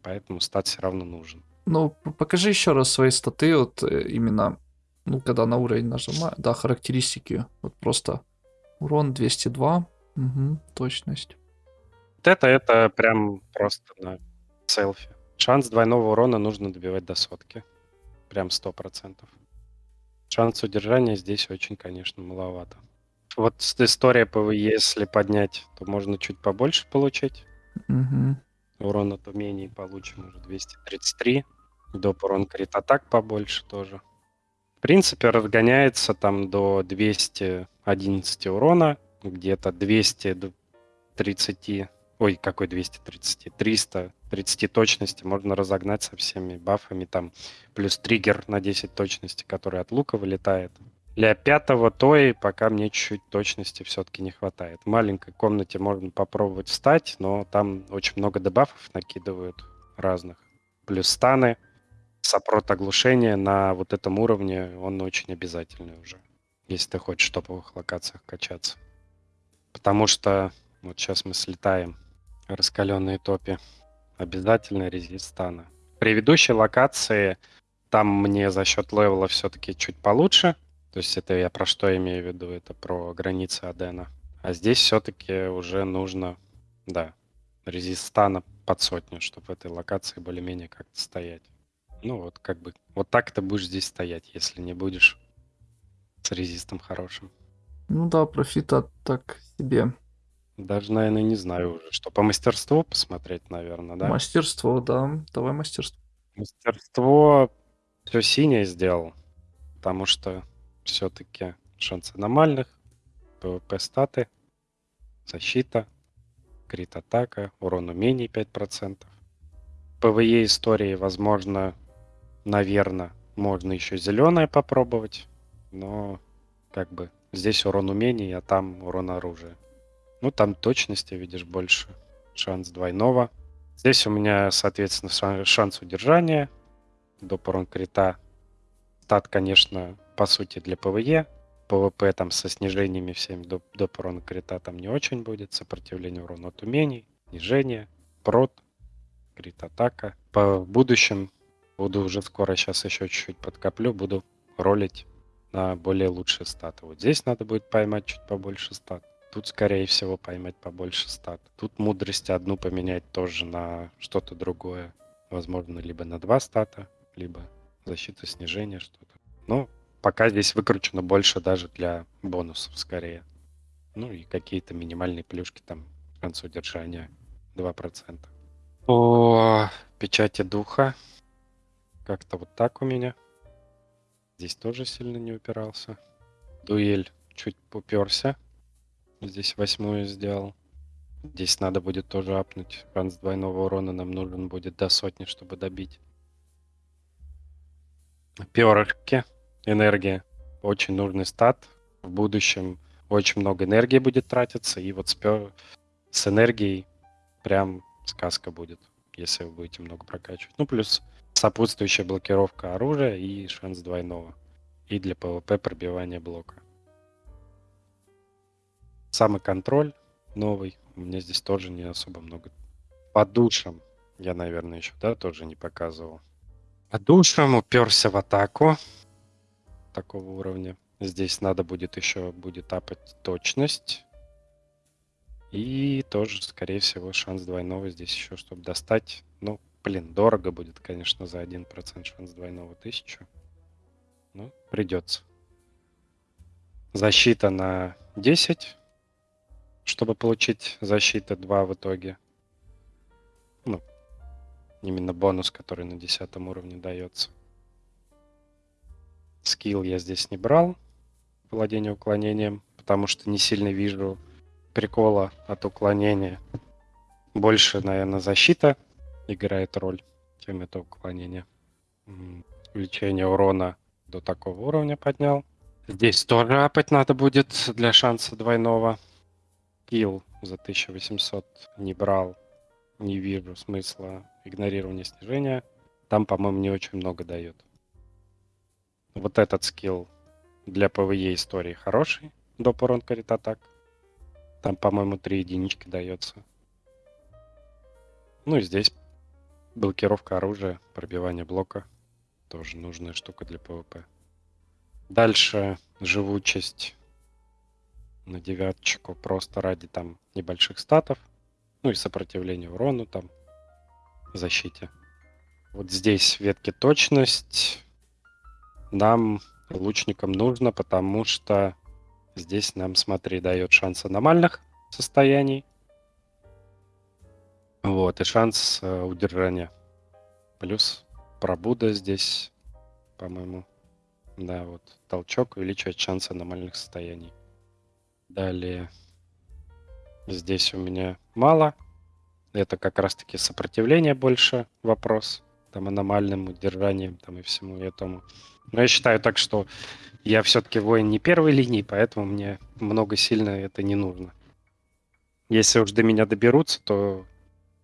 Поэтому стат все равно нужен. Ну, покажи еще раз свои статы, вот э, именно, ну, когда на уровень нажимаю, да, характеристики, вот просто урон 202, угу, точность. Вот это, это прям просто на селфи. Шанс двойного урона нужно добивать до сотки. Прям сто процентов. Шанс удержания здесь очень, конечно, маловато. Вот история ПВЕ, если поднять, то можно чуть побольше получить. Угу. Урон от умений получим уже 233. Доп урон крит атак побольше тоже. В принципе, разгоняется там до 211 урона, где-то 230, ой, какой 230, 330 точности можно разогнать со всеми бафами, там плюс триггер на 10 точности, который от лука вылетает. Для пятого той пока мне чуть-чуть точности все-таки не хватает. В маленькой комнате можно попробовать встать, но там очень много дебафов накидывают разных. Плюс станы, сопрот оглушения на вот этом уровне, он очень обязательный уже, если ты хочешь в топовых локациях качаться. Потому что вот сейчас мы слетаем раскаленные топи. Обязательно резист стана. В предыдущей локации там мне за счет левела все-таки чуть получше – то есть это я про что имею в виду? Это про границы Адена. А здесь все-таки уже нужно, да, резистана под сотню, чтобы в этой локации более-менее как-то стоять. Ну вот как бы, вот так ты будешь здесь стоять, если не будешь с резистом хорошим. Ну да, профита так себе. Даже, наверное, не знаю уже, что по мастерству посмотреть, наверное, да? Мастерство, да. Давай мастерство. Мастерство все синее сделал, потому что все-таки шанс аномальных, ПВП статы, защита, крит атака, урон умений 5%. ПВЕ истории, возможно, наверное, можно еще зеленое попробовать, но как бы здесь урон умений, а там урон оружия. Ну, там точности, видишь, больше. Шанс двойного. Здесь у меня, соответственно, шанс удержания. Доп. урон крита. Стат, конечно, по сути, для ПВЕ. ПВП там со снижениями всеми до, до урона крита там не очень будет. Сопротивление урона от умений, снижение, прот, крит атака. По будущем буду уже скоро, сейчас еще чуть-чуть подкоплю, буду ролить на более лучшие статы. Вот здесь надо будет поймать чуть побольше стат. Тут, скорее всего, поймать побольше стат. Тут мудрость одну поменять тоже на что-то другое. Возможно, либо на два стата, либо защита снижения что-то. Ну, пока здесь выкручено больше даже для бонусов скорее. Ну и какие-то минимальные плюшки там в конце удержания 2%. По печати духа как-то вот так у меня. Здесь тоже сильно не упирался. Дуэль чуть уперся. Здесь восьмую сделал. Здесь надо будет тоже апнуть. Шанс двойного урона нам нужен будет до сотни, чтобы добить. Перышки энергия. Очень нужный стат. В будущем очень много энергии будет тратиться. И вот с, с энергией прям сказка будет, если вы будете много прокачивать. Ну, плюс сопутствующая блокировка оружия и шанс двойного. И для ПВП пробивания блока. Самый контроль новый. У меня здесь тоже не особо много. По душам я, наверное, еще, да, тоже не показывал. По душам уперся в атаку такого уровня. Здесь надо будет еще будет апать точность. И тоже, скорее всего, шанс двойного здесь еще, чтобы достать. Ну, блин, дорого будет, конечно, за 1% шанс двойного тысячу. Ну, придется. Защита на 10, чтобы получить защита 2 в итоге. Ну, именно бонус, который на 10 уровне дается. Скилл я здесь не брал, владение уклонением, потому что не сильно вижу прикола от уклонения. больше, наверное, защита играет роль, чем это уклонение. Увеличение урона до такого уровня поднял. Здесь тоже апать надо будет для шанса двойного. Килл за 1800 не брал. Не вижу смысла игнорирования снижения. Там, по-моему, не очень много дает. Вот этот скилл для ПВЕ истории хороший. Доп урон крит атак. Там, по-моему, 3 единички дается. Ну и здесь блокировка оружия, пробивание блока. Тоже нужная штука для ПВП. Дальше живучесть на девяточку просто ради там небольших статов. Ну и сопротивление урону там, защите. Вот здесь ветки точность нам, лучникам, нужно, потому что здесь нам, смотри, дает шанс аномальных состояний. Вот, и шанс э, удержания. Плюс пробуда здесь, по-моему, да, вот толчок увеличивает шанс аномальных состояний. Далее здесь у меня мало. Это как раз-таки сопротивление больше вопрос. Там аномальным удержанием там и всему этому. Но я считаю так, что я все-таки воин не первой линии, поэтому мне много сильно это не нужно. Если уж до меня доберутся, то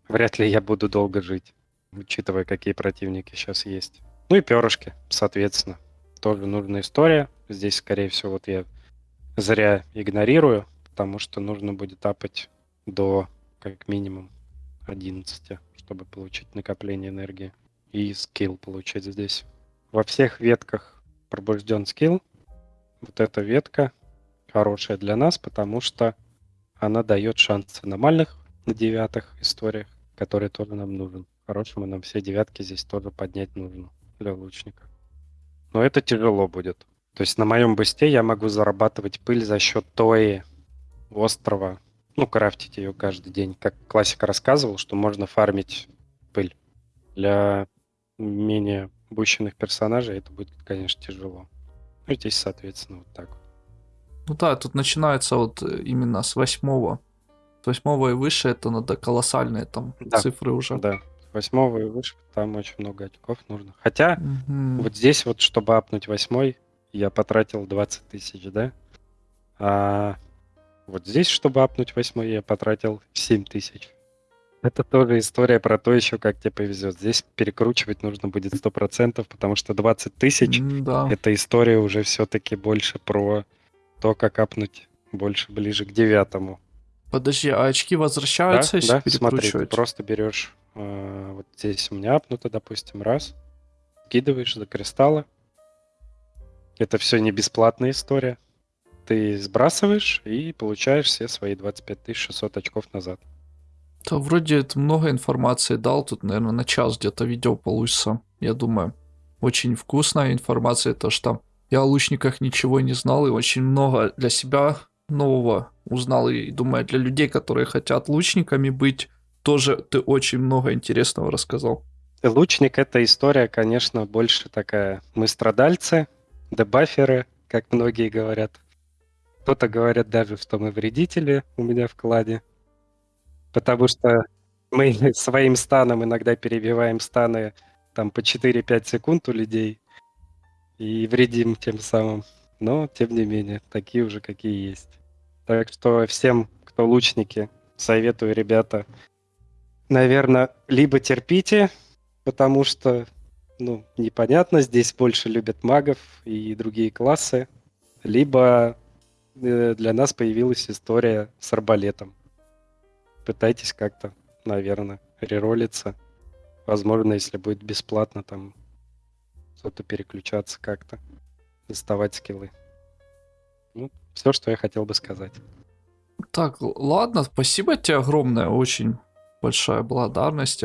вряд ли я буду долго жить, учитывая, какие противники сейчас есть. Ну и перышки, соответственно тоже нужная история. Здесь, скорее всего, вот я зря игнорирую, потому что нужно будет апать до как минимум 11, чтобы получить накопление энергии. И скилл получить здесь. Во всех ветках пробужден скилл. Вот эта ветка хорошая для нас, потому что она дает шанс аномальных на девятых историях, которые тоже нам нужен. Хорошему нам все девятки здесь тоже поднять нужно для лучника. Но это тяжело будет. То есть на моем бусте я могу зарабатывать пыль за счет той острова. Ну, крафтить ее каждый день. Как классика рассказывал, что можно фармить пыль. Для менее бущенных персонажей это будет, конечно, тяжело. Ну, здесь, соответственно, вот так Ну да, тут начинается вот э, именно с восьмого. С восьмого и выше это надо колоссальные там да. цифры уже. Да, восьмого и выше, там очень много очков нужно. Хотя угу. вот здесь вот, чтобы апнуть восьмой, я потратил 20 тысяч, да? А вот здесь, чтобы апнуть восьмой, я потратил 7 тысяч. Это тоже история про то еще, как тебе повезет. Здесь перекручивать нужно будет 100%, потому что 20 тысяч да. это история уже все-таки больше про то, как апнуть больше ближе к девятому. Подожди, а очки возвращаются, да, если да, смотри, ты просто берешь э, вот здесь у меня апнуто, допустим, раз, скидываешь за кристаллы. Это все не бесплатная история. Ты сбрасываешь и получаешь все свои 25 600 очков назад. Да, вроде это много информации дал. Тут, наверное, на час где-то видео получится. Я думаю, очень вкусная информация. То, что я о лучниках ничего не знал и очень много для себя нового узнал. И думаю, для людей, которые хотят лучниками быть, тоже ты очень много интересного рассказал. Лучник — это история, конечно, больше такая. Мы страдальцы, дебаферы, как многие говорят. Кто-то говорит даже, что мы вредители у меня в кладе. Потому что мы своим станом иногда перебиваем станы там по 4-5 секунд у людей и вредим тем самым. Но, тем не менее, такие уже какие есть. Так что всем, кто лучники, советую, ребята, наверное, либо терпите, потому что, ну, непонятно, здесь больше любят магов и другие классы, либо э, для нас появилась история с арбалетом. Пытайтесь как-то, наверное, реролиться. Возможно, если будет бесплатно, там что-то переключаться как-то, доставать скиллы. Ну, все, что я хотел бы сказать. Так, ладно, спасибо тебе огромное, очень большая благодарность.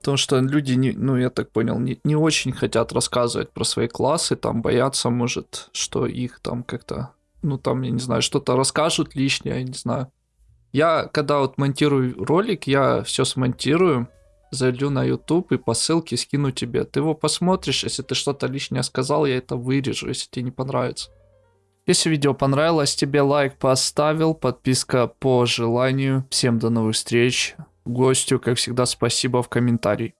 Потому что люди, не, ну, я так понял, не, не очень хотят рассказывать про свои классы, там боятся, может, что их там как-то, ну, там, я не знаю, что-то расскажут лишнее, я не знаю. Я, когда вот монтирую ролик, я все смонтирую, зайду на YouTube и по ссылке скину тебе. Ты его посмотришь, если ты что-то лишнее сказал, я это вырежу, если тебе не понравится. Если видео понравилось, тебе лайк поставил, подписка по желанию. Всем до новых встреч. Гостю, как всегда, спасибо в комментарии.